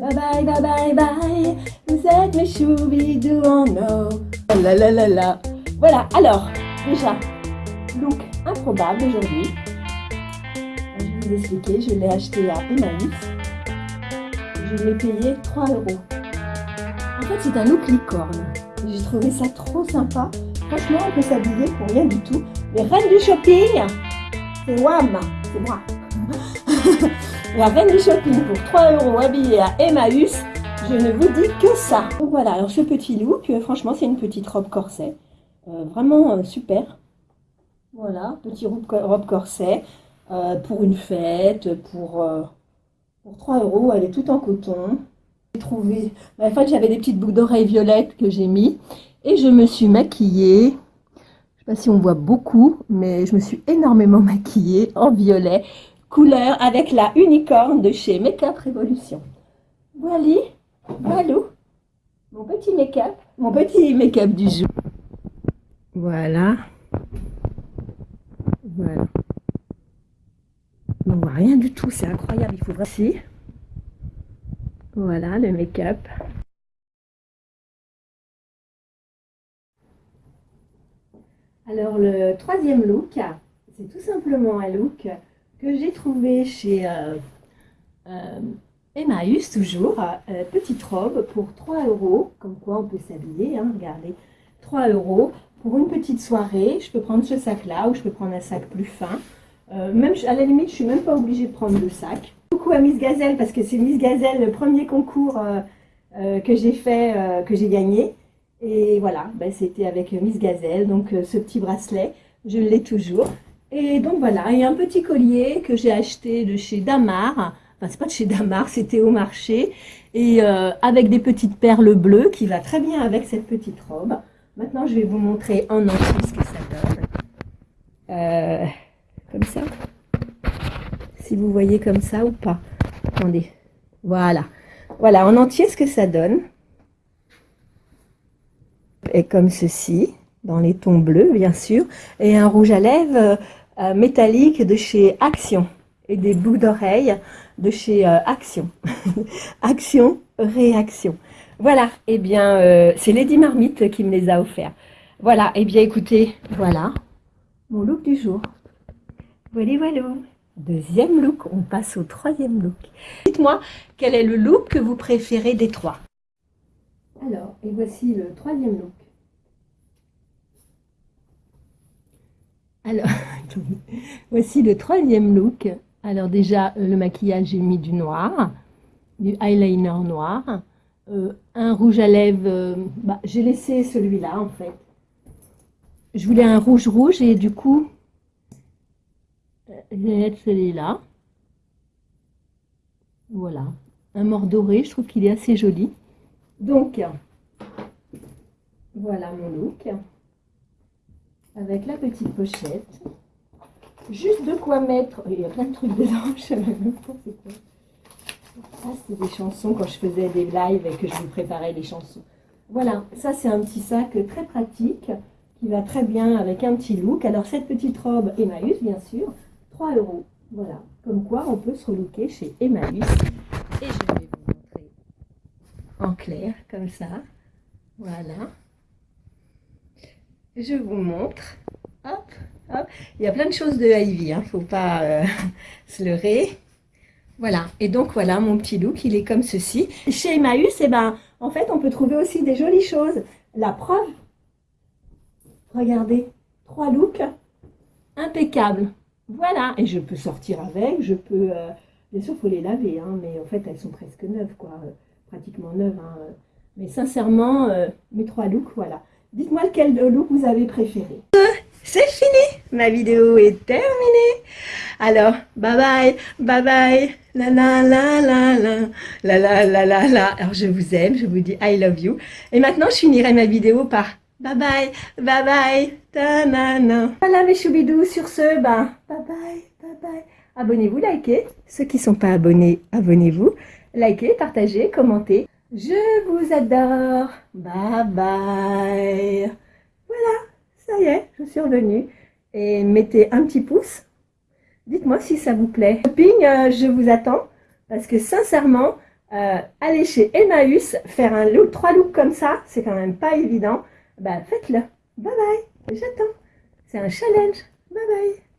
Bye bye, bye bye, bye. Vous êtes mes choubidous en la la. Voilà, alors, déjà, look improbable aujourd'hui. Je vais vous expliquer, je l'ai acheté à Emmaüs. Je l'ai payé 3 euros. En fait, c'est un look licorne. J'ai trouvé ça trop sympa. Franchement, on peut s'habiller pour rien du tout. Les reines du shopping, c'est WAM, c'est moi. La reine du shopping pour 3 euros habillée à Emmaüs, je ne vous dis que ça. Donc voilà, alors ce petit look, euh, franchement c'est une petite robe corset. Euh, vraiment euh, super. Voilà, petit robe, corset pour une fête, pour, pour 3 euros, elle est toute en coton. J'ai trouvé, bah, en fait j'avais des petites boucles d'oreilles violettes que j'ai mis et je me suis maquillée. Je ne sais pas si on voit beaucoup, mais je me suis énormément maquillée en violet couleur avec la unicorne de chez Makeup Révolution. Voilà, voilà, mon petit make-up, mon petit make-up du jour. Voilà. Voilà. On voit rien du tout, c'est incroyable, il faut vraiment... Voilà le make-up. Alors le troisième look, c'est tout simplement un look que j'ai trouvé chez euh, euh, Emmaüs toujours, euh, petite robe pour 3 euros, comme quoi on peut s'habiller, hein, regardez, 3 euros pour une petite soirée, je peux prendre ce sac-là ou je peux prendre un sac plus fin, même à la limite je suis même pas obligée de prendre le sac. Coucou à Miss Gazelle parce que c'est Miss Gazelle le premier concours que j'ai fait, que j'ai gagné, et voilà, ben, c'était avec Miss Gazelle, donc ce petit bracelet, je l'ai toujours. Et donc voilà, a un petit collier que j'ai acheté de chez Damar. Enfin, c'est pas de chez Damar, c'était au marché. Et euh, avec des petites perles bleues qui va très bien avec cette petite robe. Maintenant, je vais vous montrer en entier ce que ça donne. Euh, comme ça. Si vous voyez comme ça ou pas. Attendez. Voilà. Voilà, en entier ce que ça donne. Et comme ceci, dans les tons bleus, bien sûr. Et un rouge à lèvres euh, métallique de chez Action et des bouts d'oreilles de chez euh, Action. Action, réaction. Voilà, et eh bien, euh, c'est Lady Marmite qui me les a offerts. Voilà, et eh bien, écoutez, voilà mon look du jour. Voilà, voilà. Deuxième look, on passe au troisième look. Dites-moi, quel est le look que vous préférez des trois? Alors, et voici le troisième look. Alors, voici le troisième look. Alors déjà, le maquillage, j'ai mis du noir, du eyeliner noir, euh, un rouge à lèvres, euh, bah, j'ai laissé celui-là en fait. Je voulais un rouge rouge et du coup, euh, vais mettre celui-là. Voilà, un mort doré, je trouve qu'il est assez joli. Donc, voilà mon look avec la petite pochette. Juste de quoi mettre. Il y a plein de trucs dedans, je sais même pas c'est quoi. Ça, c'est des chansons quand je faisais des lives et que je vous préparais les chansons. Voilà, ça c'est un petit sac très pratique qui va très bien avec un petit look. Alors cette petite robe Emmaüs, bien sûr, 3 euros. Voilà, comme quoi on peut se relooker chez Emmaüs. Et je vais vous montrer en clair, comme ça. Voilà je vous montre. Il y a plein de choses de Ivy, il hein. ne faut pas euh, se leurrer. Voilà, et donc voilà mon petit look, il est comme ceci. Chez Emmaüs, eh ben, en fait, on peut trouver aussi des jolies choses. La preuve, regardez, trois looks impeccables. Voilà, et je peux sortir avec, je peux... Euh, bien sûr, il faut les laver, hein, mais en fait, elles sont presque neuves, quoi, euh, pratiquement neuves. Hein, mais sincèrement, mes trois looks, voilà. Dites-moi lequel de look vous avez préféré. C'est fini, ma vidéo est terminée. Alors, bye bye, bye bye, la la la la la, la la la la la. Alors, je vous aime, je vous dis I love you. Et maintenant, je finirai ma vidéo par bye bye, bye bye, ta na na. Voilà mes choubidous, sur ce, ben, bye bye, bye bye. Abonnez-vous, likez. Ceux qui ne sont pas abonnés, abonnez-vous. Likez, partagez, commentez. Je vous adore. Bye bye. Voilà, ça y est, je suis revenue. Et mettez un petit pouce. Dites-moi si ça vous plaît. Shopping, euh, je vous attends. Parce que sincèrement, euh, aller chez Emmaüs, faire un look, trois looks comme ça, c'est quand même pas évident. Bah, faites-le. Bye bye. J'attends. C'est un challenge. Bye bye.